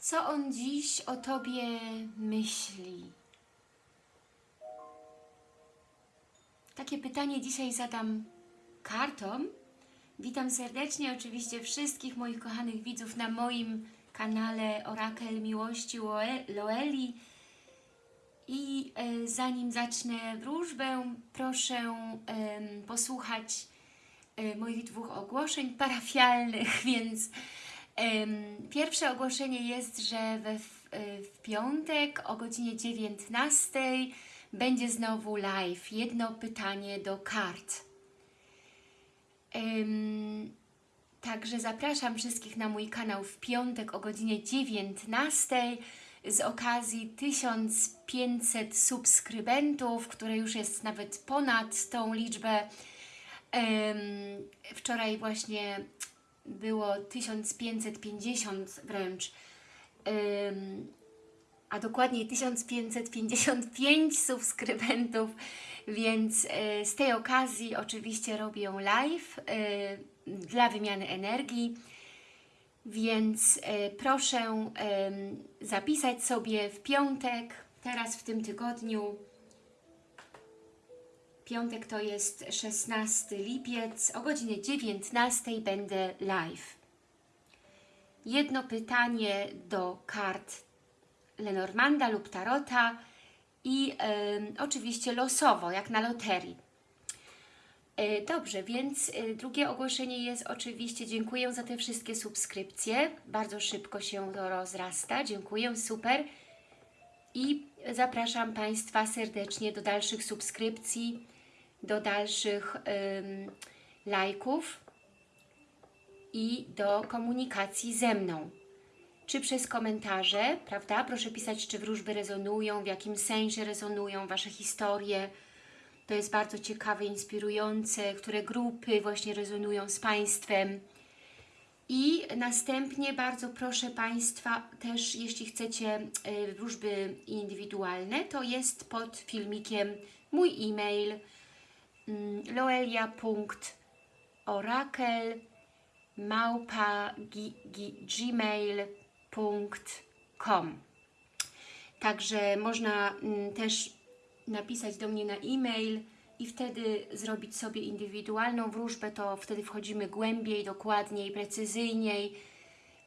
Co on dziś o Tobie myśli? Takie pytanie dzisiaj zadam kartom. Witam serdecznie oczywiście wszystkich moich kochanych widzów na moim kanale Orakel Miłości Loe- Loeli. I e, zanim zacznę wróżbę, proszę posłuchać e, moich dwóch ogłoszeń parafialnych, więc pierwsze ogłoszenie jest, że we, w, e, w piątek o godzinie 19 będzie znowu live. Jedno pytanie do kart. Także zapraszam wszystkich na mój kanał w piątek o godzinie 19 z okazji 1500 subskrybentów, które już jest nawet ponad tą liczbę. Wczoraj właśnie było 1550 wręcz, a dokładniej 1555 subskrybentów, więc e, z tej okazji oczywiście robię live e, dla wymiany energii. Więc e, proszę zapisać sobie w piątek, teraz w tym tygodniu. Piątek to jest 16 lipiec, o godzinie 19 będę live. Jedno pytanie do kart Lenormanda lub Tarota i em, oczywiście losowo, jak na loterii. E, Dobrze, więc e, drugie ogłoszenie jest oczywiście, dziękuję za te wszystkie subskrypcje, bardzo szybko się to rozrasta, dziękuję, super. I zapraszam Państwa serdecznie do dalszych subskrypcji, do dalszych lajków i do komunikacji ze mną. Czy przez komentarze, prawda? Proszę pisać, czy wróżby rezonują, w jakim sensie rezonują Wasze historie, to jest bardzo ciekawe, inspirujące, które grupy właśnie rezonują z Państwem. I następnie bardzo proszę Państwa też, jeśli chcecie y, wróżby indywidualne, to jest pod filmikiem mój e-mail loelia.orakel małpa gmail.com Także można mm, też napisać do mnie na e-mail i wtedy zrobić sobie indywidualną wróżbę, to wtedy wchodzimy głębiej, dokładniej, precyzyjniej,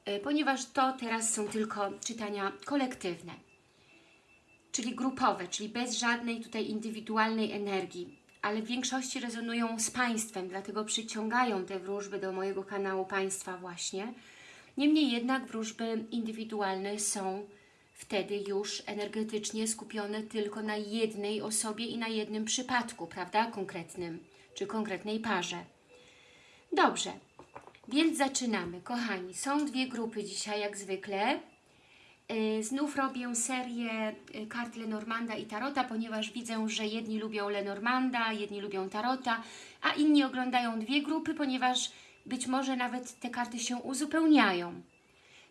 y, ponieważ to teraz są tylko czytania kolektywne, czyli grupowe, czyli bez żadnej tutaj indywidualnej energii, ale w większości rezonują z Państwem, dlatego przyciągają te wróżby do mojego kanału Państwa właśnie. Niemniej jednak wróżby indywidualne są wtedy już energetycznie skupione tylko na jednej osobie i na jednym przypadku, prawda, konkretnym, czy konkretnej parze. Dobrze, więc zaczynamy. Kochani, są dwie grupy dzisiaj, jak zwykle. Yy, Znów robię serię yy, kart Lenormanda i Tarota, ponieważ widzę, że jedni lubią Lenormanda, jedni lubią Tarota, a inni oglądają dwie grupy, ponieważ być może nawet te karty się uzupełniają.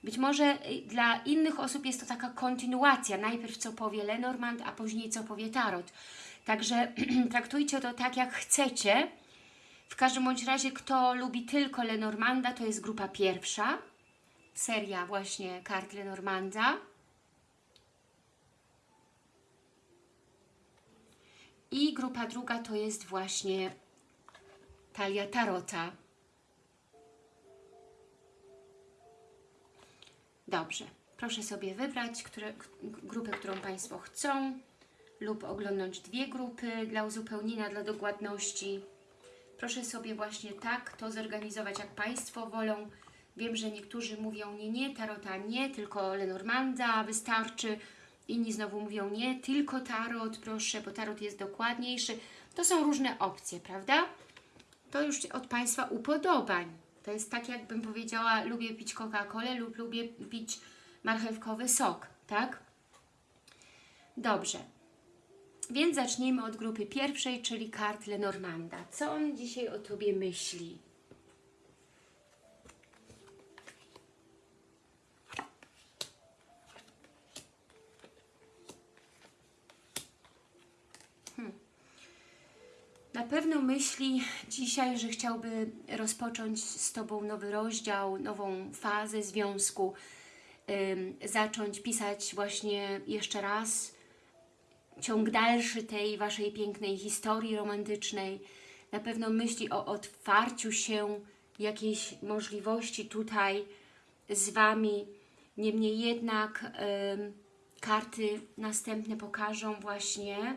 Być może y, dla innych osób jest to taka kontynuacja. Najpierw co powie Lenormand, a później co powie Tarot. Także traktujcie to tak, jak chcecie. W każdym bądź razie, kto lubi tylko Lenormanda, to jest grupa pierwsza. Seria właśnie kart Lenormanda. I grupa druga to jest właśnie talia Tarota. Dobrze, proszę sobie wybrać które, grupę, którą Państwo chcą lub oglądnąć dwie grupy dla uzupełnienia, dla dokładności. Proszę sobie właśnie tak to zorganizować, jak Państwo wolą. Wiem, że niektórzy mówią nie, nie, tarota nie, tylko Lenormanda wystarczy. Inni znowu mówią nie, tylko tarot, proszę, bo tarot jest dokładniejszy. To są różne opcje, prawda? To już od Państwa upodobań. To jest tak, jakbym powiedziała, lubię pić Coca-Colę lub lubię pić marchewkowy sok, tak? Dobrze. Więc zacznijmy od grupy pierwszej, czyli kart Lenormanda. Co on dzisiaj o Tobie myśli? Na pewno myśli dzisiaj, że chciałby rozpocząć z Tobą nowy rozdział, nową fazę związku. zacząć pisać właśnie jeszcze raz ciąg dalszy tej Waszej pięknej historii romantycznej. Na pewno myśli o otwarciu się jakiejś możliwości tutaj z Wami. Niemniej jednak karty następne pokażą właśnie,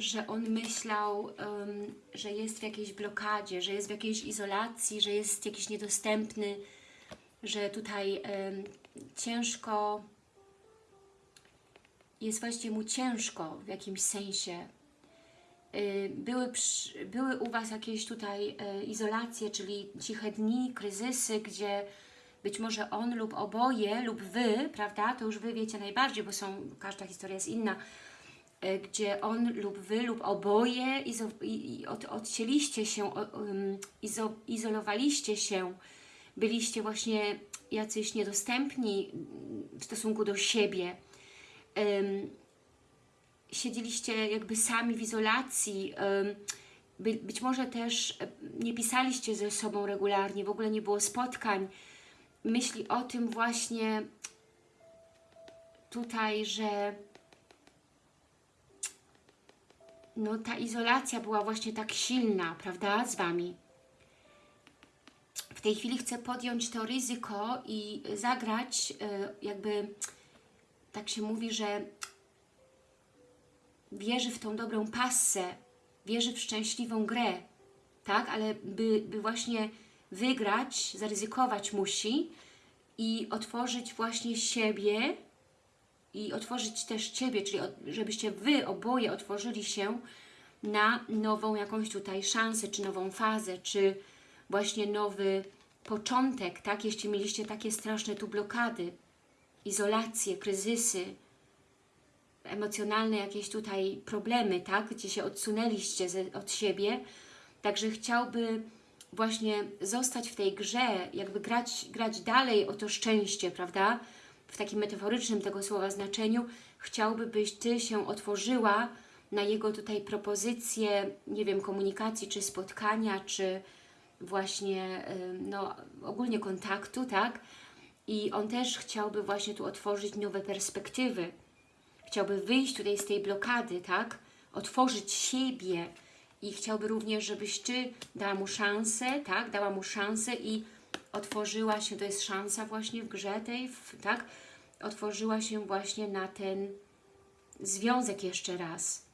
że on myślał, ym, że jest w jakiejś blokadzie, że jest w jakiejś izolacji, że jest jakiś niedostępny, że tutaj ym, ciężko, jest właściwie mu ciężko w jakimś sensie. Y, Były, przy, były u Was jakieś tutaj y, izolacje, czyli ciche dni, kryzysy, gdzie być może on lub oboje, lub Wy, prawda, to już Wy wiecie najbardziej, bo są, każda historia jest inna, gdzie on lub Wy lub oboje izo, i, od, odcięliście się, um, izo, izolowaliście się, byliście właśnie jacyś niedostępni w stosunku do siebie. Ym, siedzieliście jakby sami w izolacji, ym, by, być może też e, nie pisaliście ze sobą regularnie, w ogóle nie było spotkań. Myśli o tym właśnie tutaj, że no ta izolacja była właśnie tak silna, prawda, z Wami. W tej chwili chcę podjąć to ryzyko i zagrać e, jakby, tak się mówi, że wierzy w tą dobrą passę, wierzy w szczęśliwą grę, tak? Ale by, by właśnie wygrać, zaryzykować musi i otworzyć właśnie siebie i otworzyć też Ciebie, czyli żebyście Wy oboje otworzyli się na nową jakąś tutaj szansę, czy nową fazę, czy właśnie nowy początek, tak? Jeśli mieliście takie straszne tu blokady, izolacje, kryzysy, emocjonalne jakieś tutaj problemy, tak? Gdzie się odsunęliście ze, od siebie. Także chciałby właśnie zostać w tej grze, jakby grać, grać dalej o to szczęście, prawda? W takim metaforycznym tego słowa znaczeniu. Chciałby, byś Ty się otworzyła na jego tutaj propozycje, nie wiem, komunikacji, czy spotkania, czy właśnie, no, ogólnie kontaktu, tak? I on też chciałby właśnie tu otworzyć nowe perspektywy. Chciałby wyjść tutaj z tej blokady, tak? Otworzyć siebie i chciałby również, żebyś Ty dała mu szansę, tak? Dała mu szansę i otworzyła się, to jest szansa właśnie w grze tej, w, tak? Otworzyła się właśnie na ten związek jeszcze raz.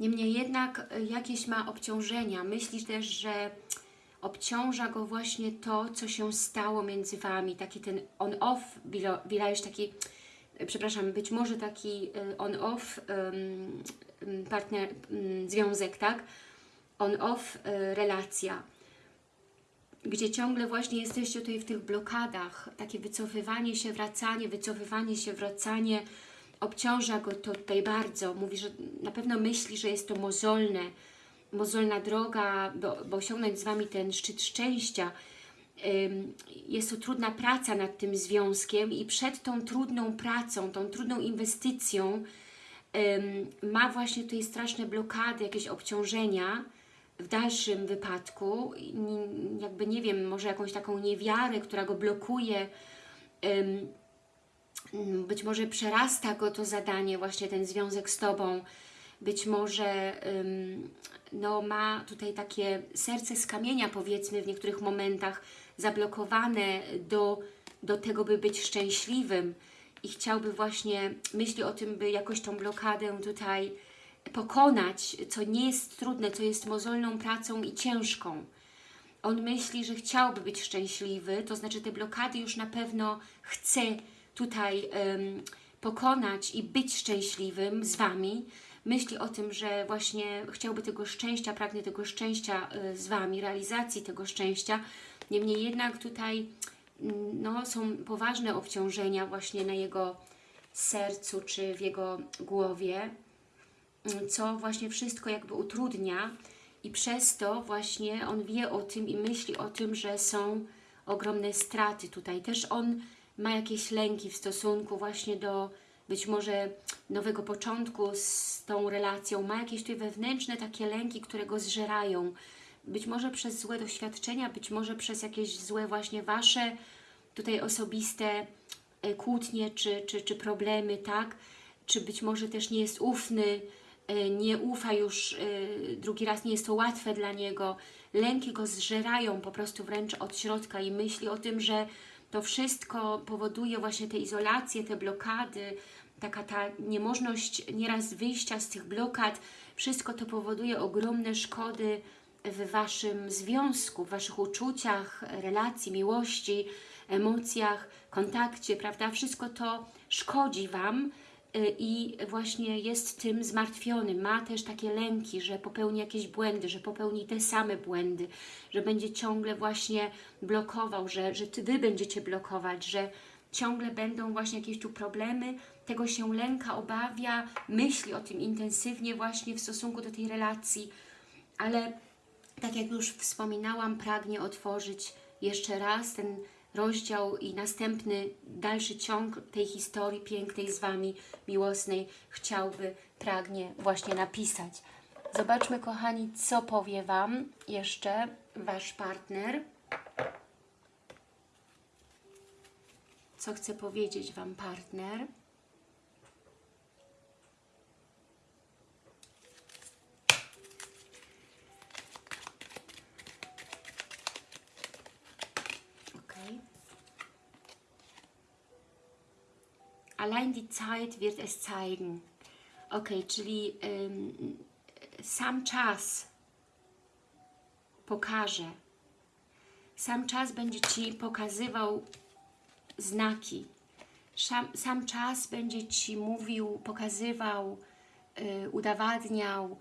Niemniej jednak y, jakieś ma obciążenia. Myślisz też, że obciąża go właśnie to, co się stało między Wami. Taki ten on-off, Bilajesz taki, y, przepraszam, być może taki y, on-off partner, związek, tak? On-off relacja gdzie ciągle właśnie jesteście tutaj w tych blokadach, takie wycofywanie się, wracanie, wycofywanie się, wracanie, obciąża go to tutaj bardzo, mówi, że na pewno myśli, że jest to mozolne, mozolna droga, bo osiągnąć z Wami ten szczyt szczęścia. Jest to trudna praca nad tym związkiem i przed tą trudną pracą, tą trudną inwestycją ma właśnie tutaj straszne blokady, jakieś obciążenia, w dalszym wypadku, jakby nie wiem, może jakąś taką niewiarę, która go blokuje, ym, być może przerasta go to zadanie, właśnie ten związek z Tobą, być może no, ma tutaj takie serce z kamienia, powiedzmy, w niektórych momentach zablokowane do, do tego, by być szczęśliwym. I chciałby właśnie, myśli o tym, by jakoś tą blokadę tutaj pokonać, co nie jest trudne, co jest mozolną pracą i ciężką. On myśli, że chciałby być szczęśliwy, to znaczy te blokady już na pewno chce tutaj em, pokonać i być szczęśliwym z Wami. Myśli o tym, że właśnie chciałby tego szczęścia, pragnie tego szczęścia y, z Wami, realizacji tego szczęścia. Niemniej jednak tutaj mm, no, są poważne obciążenia właśnie na jego sercu czy w jego głowie co właśnie wszystko jakby utrudnia i przez to właśnie on wie o tym i myśli o tym, że są ogromne straty tutaj. Też on ma jakieś lęki w stosunku właśnie do być może nowego początku z tą relacją. Ma jakieś tutaj wewnętrzne takie lęki, które go zżerają. Być może przez złe doświadczenia, być może przez jakieś złe właśnie Wasze tutaj osobiste e, kłótnie czy, czy, czy problemy, tak? Czy być może też nie jest ufny, nie ufa już e, drugi raz, nie jest to łatwe dla niego. Lęki go zżerają po prostu wręcz od środka i myśli o tym, że to wszystko powoduje właśnie te izolacje, te blokady, taka ta niemożność nieraz wyjścia z tych blokad, wszystko to powoduje ogromne szkody w Waszym związku, w Waszych uczuciach, relacji, miłości, emocjach, kontakcie, prawda? Wszystko to szkodzi Wam i właśnie jest tym zmartwiony. Ma też takie lęki, że popełni jakieś błędy, że popełni te same błędy, że będzie ciągle właśnie blokował, że, że Wy będziecie blokować, że ciągle będą właśnie jakieś tu problemy, tego się lęka, obawia, myśli o tym intensywnie właśnie w stosunku do tej relacji, ale tak jak już wspominałam, pragnie otworzyć jeszcze raz ten rozdział i następny, dalszy ciąg tej historii pięknej z Wami, miłosnej, chciałby, pragnie właśnie napisać. Zobaczmy, kochani, co powie Wam jeszcze Wasz partner. Co chce powiedzieć Wam partner? Allein die Zeit wird es zeigen. Ok, czyli ym, sam czas pokaże. Sam czas będzie Ci pokazywał znaki. Sam, sam czas będzie Ci mówił, pokazywał, y, udowadniał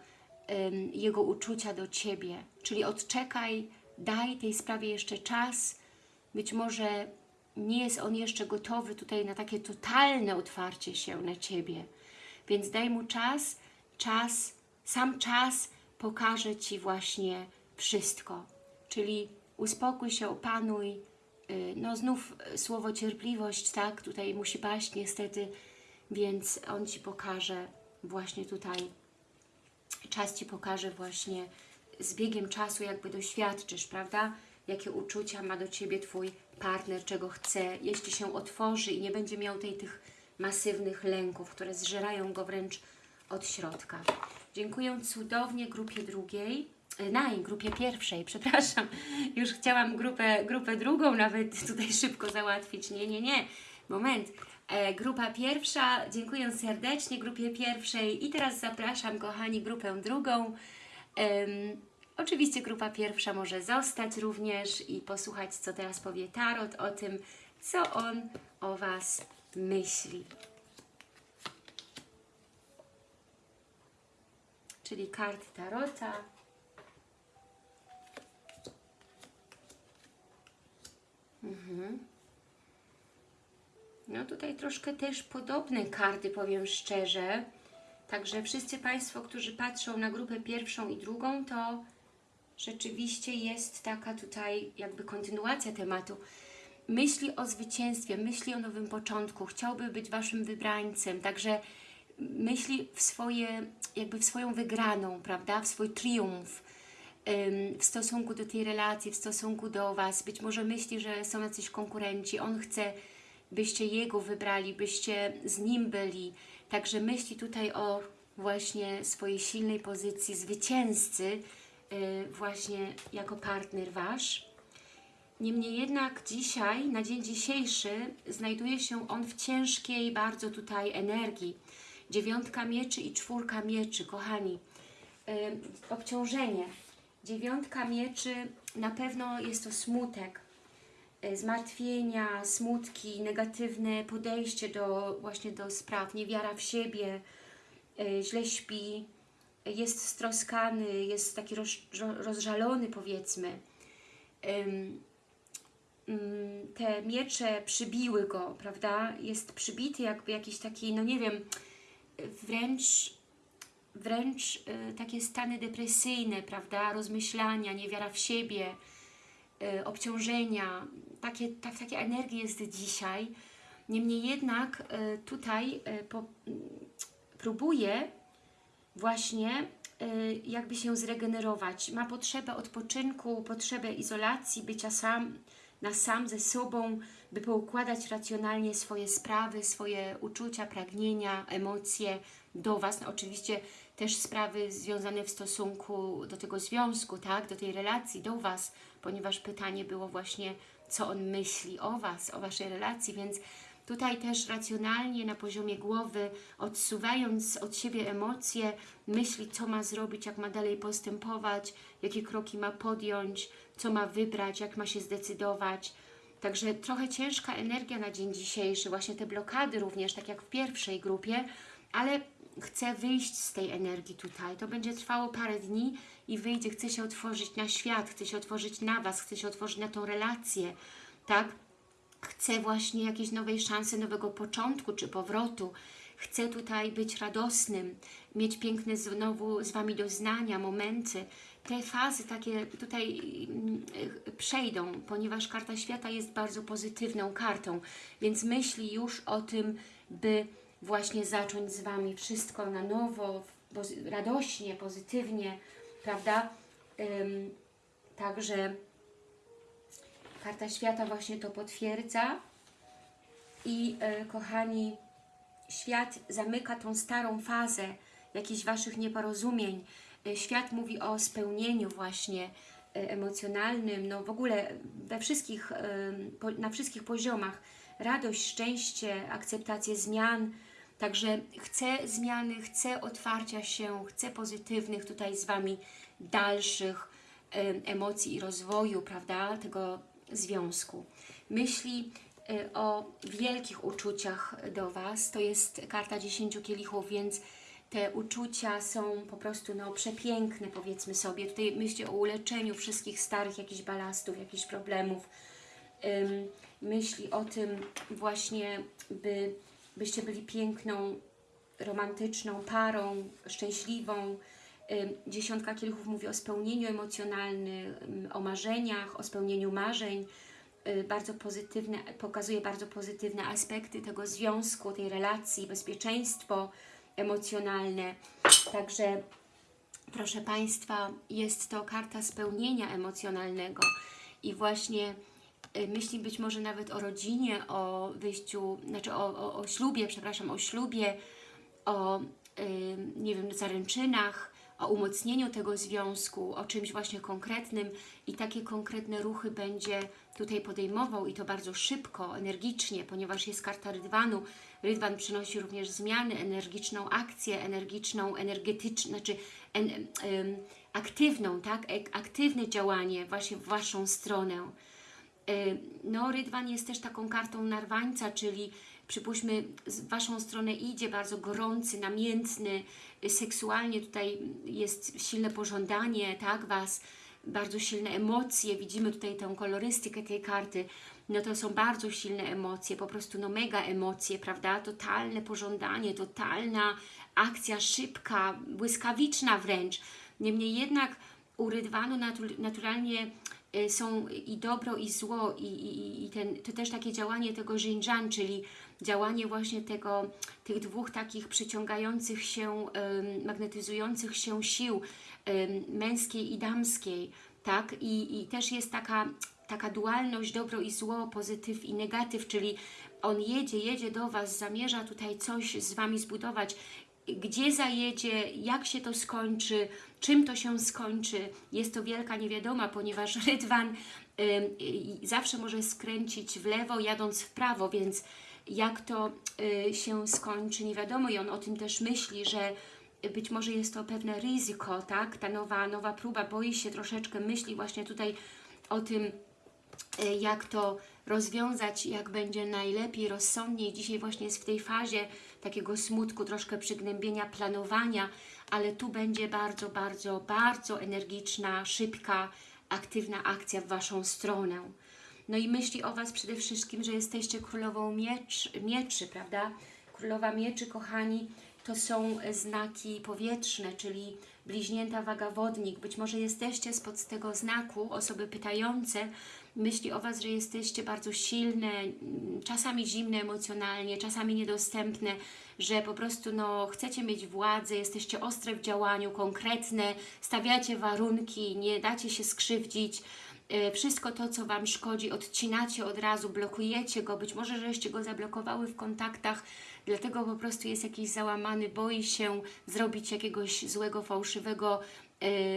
y, jego uczucia do Ciebie. Czyli odczekaj, daj tej sprawie jeszcze czas. Być może nie jest on jeszcze gotowy tutaj na takie totalne otwarcie się na Ciebie. Więc daj mu czas, czas, sam czas pokaże Ci właśnie wszystko. Czyli uspokój się, opanuj. Y, No znów słowo cierpliwość, tak, tutaj musi paść niestety, więc on Ci pokaże właśnie tutaj, czas Ci pokaże właśnie z biegiem czasu jakby doświadczysz, prawda? Jakie uczucia ma do Ciebie Twój partner, czego chce, jeśli się otworzy i nie będzie miał tej, tych masywnych lęków, które zżerają go wręcz od środka. Dziękuję cudownie grupie drugiej, e, naj, grupie pierwszej, przepraszam, już chciałam grupę, grupę drugą nawet tutaj szybko załatwić, nie, nie, nie, moment, e, grupa pierwsza, dziękuję serdecznie grupie pierwszej. I teraz zapraszam kochani grupę drugą, Oczywiście grupa pierwsza może zostać również i posłuchać, co teraz powie Tarot o tym, co on o Was myśli. Czyli kart Tarota. Mhm. No tutaj troszkę też podobne karty, powiem szczerze. Także wszyscy Państwo, którzy patrzą na grupę pierwszą i drugą, to rzeczywiście jest taka tutaj jakby kontynuacja tematu. Myśli o zwycięstwie, myśli o nowym początku, chciałby być Waszym wybrańcem, także myśli w swoje, jakby w swoją wygraną, prawda, w swój triumf w stosunku do tej relacji, w stosunku do Was. Być może myśli, że są jacyś konkurenci, on chce, byście jego wybrali, byście z nim byli, Także myśli tutaj o właśnie swojej silnej pozycji zwycięzcy, właśnie jako partner Wasz. Niemniej jednak dzisiaj, na dzień dzisiejszy, znajduje się on w ciężkiej bardzo tutaj energii. Dziewiątka mieczy i czwórka mieczy, kochani. Yy, obciążenie. Dziewiątka mieczy, na pewno jest to smutek, e, zmartwienia, smutki, negatywne podejście do właśnie do spraw, niewiara w siebie, źle śpi, jest stroskany, jest taki roz, rozżalony powiedzmy. Ym, te miecze przybiły go, prawda? Jest przybity jakby jakiś taki, no nie wiem, wręcz, wręcz y, takie stany depresyjne, prawda? Rozmyślania, niewiara w siebie, y, obciążenia, takie, tak, takie energie jest dzisiaj. Niemniej jednak y, tutaj po, próbuje właśnie y, jakby się zregenerować. Ma potrzebę odpoczynku, potrzebę izolacji, bycia sam, na sam ze sobą, by poukładać racjonalnie swoje sprawy, swoje uczucia, pragnienia, emocje do Was. No, oczywiście też sprawy związane w stosunku do tego związku, tak, do tej relacji, do Was, ponieważ pytanie było właśnie, co on myśli o Was, o Waszej relacji, więc tutaj też racjonalnie na poziomie głowy, odsuwając od siebie emocje, myśli, co ma zrobić, jak ma dalej postępować, jakie kroki ma podjąć, co ma wybrać, jak ma się zdecydować. Także trochę ciężka energia na dzień dzisiejszy, właśnie te blokady również, tak jak w pierwszej grupie, ale chcę wyjść z tej energii tutaj. To będzie trwało parę dni i wyjdzie, chcę się otworzyć na świat, chcę się otworzyć na Was, chcę się otworzyć na tą relację, tak? Chcę właśnie jakiejś nowej szansy, nowego początku czy powrotu. Chcę tutaj być radosnym, mieć piękne znowu z Wami doznania, momenty. Te fazy takie tutaj mm, przejdą, ponieważ karta świata jest bardzo pozytywną kartą, więc myśli już o tym, by właśnie zacząć z Wami wszystko na nowo, radośnie, pozytywnie, prawda? Także karta świata właśnie to potwierdza i e, kochani, świat zamyka tą starą fazę jakichś Waszych nieporozumień. E, Świat mówi o spełnieniu właśnie e, emocjonalnym, no w ogóle we wszystkich, e, po- na wszystkich poziomach. Radość, szczęście, akceptację zmian. Także chcę zmiany, chcę otwarcia się, chcę pozytywnych tutaj z Wami dalszych em, emocji i rozwoju, prawda, tego związku. Myśli y, o wielkich uczuciach do Was. To jest karta 10 kielichów, więc te uczucia są po prostu no, przepiękne, powiedzmy sobie. Tutaj myśli o uleczeniu wszystkich starych jakichś balastów, jakichś problemów. Myśli o tym właśnie, by, byście byli piękną, romantyczną parą, szczęśliwą. Dziesiątka kielichów mówi o spełnieniu emocjonalnym, ym, o marzeniach, o spełnieniu marzeń. Y, Bardzo pozytywne, pokazuje bardzo pozytywne aspekty tego związku, tej relacji, bezpieczeństwo emocjonalne. Także proszę Państwa, jest to karta spełnienia emocjonalnego i właśnie y, myśli być może nawet o rodzinie, o wyjściu, znaczy o, o, o ślubie, przepraszam, o ślubie, o, y, nie wiem, zaręczynach, o umocnieniu tego związku, o czymś właśnie konkretnym i takie konkretne ruchy będzie tutaj podejmował i to bardzo szybko, energicznie, ponieważ jest karta Rydwanu. Rydwan przynosi również zmiany, energiczną akcję, energiczną, energetyczną, znaczy en, em, aktywną, tak? Aktywne działanie właśnie w Waszą stronę. Y, No, Rydwan jest też taką kartą narwańca, czyli przypuśćmy z Waszą stronę idzie bardzo gorący, namiętny, y, seksualnie tutaj jest silne pożądanie, tak, Was, bardzo silne emocje, widzimy tutaj tę kolorystykę tej karty, no to są bardzo silne emocje, po prostu no mega emocje, prawda, totalne pożądanie, totalna akcja szybka, błyskawiczna wręcz, niemniej jednak u Rydwanu natu- naturalnie są i dobro i zło i, i, i ten, to też takie działanie tego Xinjiang, czyli działanie właśnie tego, tych dwóch takich przyciągających się, magnetyzujących się sił męskiej i damskiej, tak? I, i też jest taka, taka dualność dobro i zło, pozytyw i negatyw, czyli on jedzie, jedzie do Was, zamierza tutaj coś z Wami zbudować, gdzie zajedzie, jak się to skończy, czym to się skończy. Jest to wielka niewiadoma, ponieważ Rydwan y, zawsze może skręcić w lewo, jadąc w prawo, więc jak to y, się skończy, nie wiadomo i on o tym też myśli, że być może jest to pewne ryzyko, tak? Ta nowa, nowa próba, boi się troszeczkę, myśli właśnie tutaj o tym, y, jak to rozwiązać, jak będzie najlepiej, rozsądniej. Dzisiaj właśnie jest w tej fazie takiego smutku, troszkę przygnębienia, planowania, ale tu będzie bardzo, bardzo, bardzo energiczna, szybka, aktywna akcja w Waszą stronę. No i myśli o Was przede wszystkim, że jesteście królową miecz, mieczy, prawda? Królowa mieczy, kochani, to są znaki powietrzne, czyli bliźnięta waga wodnik. Być może jesteście spod tego znaku, osoby pytające, myśli o Was, że jesteście bardzo silne, czasami zimne emocjonalnie, czasami niedostępne, że po prostu no, chcecie mieć władzę, jesteście ostre w działaniu, konkretne, stawiacie warunki, nie dacie się skrzywdzić, e, wszystko to, co Wam szkodzi, odcinacie od razu, blokujecie go, być może, żeście go zablokowały w kontaktach, dlatego po prostu jest jakiś załamany, boi się zrobić jakiegoś złego, fałszywego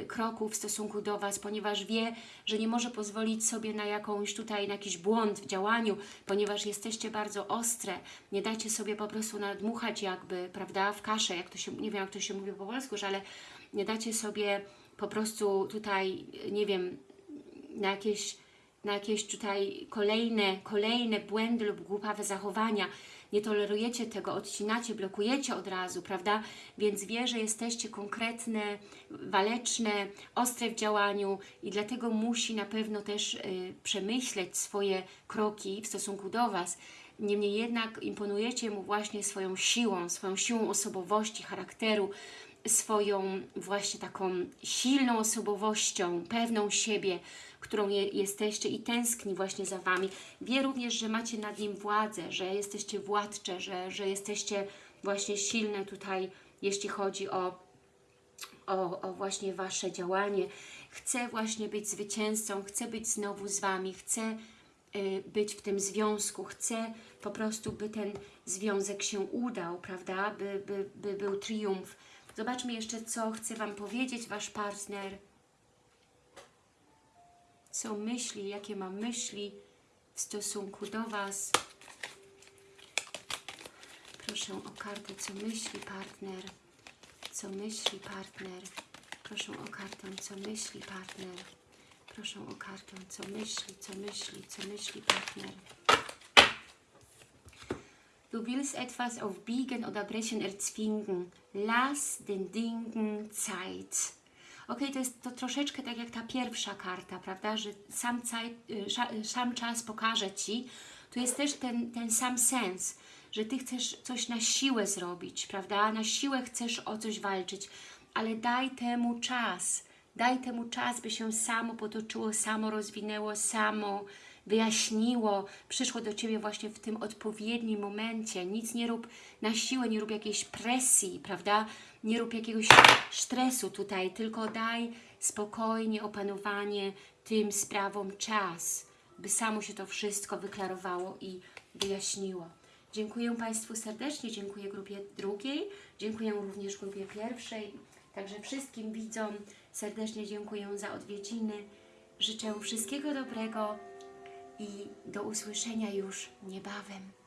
kroku w stosunku do Was, ponieważ wie, że nie może pozwolić sobie na jakąś tutaj, na jakiś błąd w działaniu, ponieważ jesteście bardzo ostre, nie dajcie sobie po prostu nadmuchać jakby, prawda, w kaszę, jak to się, nie wiem jak to się mówi po polsku, że ale nie dacie sobie po prostu tutaj, nie wiem, na jakieś, na jakieś tutaj kolejne, kolejne błędy lub głupawe zachowania. Nie tolerujecie tego, odcinacie, blokujecie od razu, prawda? Więc wie, że jesteście konkretne, waleczne, ostre w działaniu i dlatego musi na pewno też y, przemyśleć swoje kroki w stosunku do Was. Niemniej jednak imponujecie mu właśnie swoją siłą, swoją siłą osobowości, charakteru, swoją właśnie taką silną osobowością, pewną siebie, którą je, jesteście i tęskni właśnie za Wami. Wie również, że macie nad nim władzę, że jesteście władcze, że, że jesteście właśnie silne tutaj, jeśli chodzi o, o, o właśnie Wasze działanie. Chce właśnie być zwycięzcą, chce być znowu z Wami, chce y, być w tym związku, chce po prostu, by ten związek się udał, prawda, by, by, by był triumf. Zobaczmy jeszcze, co chce Wam powiedzieć Wasz partner. Co myśli, jakie ma myśli w stosunku do Was. Proszę o kartę, co myśli partner. Co myśli partner. Proszę o kartę, co myśli partner. Proszę o kartę, co myśli, co myśli, co myśli partner. Du willst etwas auf Biegen oder Brechen erzwingen. Lass den Dingen Zeit. Ok, to jest to troszeczkę tak jak ta pierwsza karta, prawda, że sam, caj, y, y, sam czas pokaże Ci. Tu jest też ten, ten sam sens, że Ty chcesz coś na siłę zrobić, prawda, na siłę chcesz o coś walczyć, ale daj temu czas, daj temu czas, by się samo potoczyło, samo rozwinęło, samo wyjaśniło, przyszło do Ciebie właśnie w tym odpowiednim momencie. Nic nie rób na siłę, nie rób jakiejś presji, prawda? Nie rób jakiegoś stresu tutaj, tylko daj spokojnie opanowanie tym sprawom czas, by samo się to wszystko wyklarowało i wyjaśniło. Dziękuję Państwu serdecznie, dziękuję grupie drugiej, dziękuję również grupie pierwszej, także wszystkim widzom serdecznie dziękuję za odwiedziny. Życzę wszystkiego dobrego i do usłyszenia już niebawem.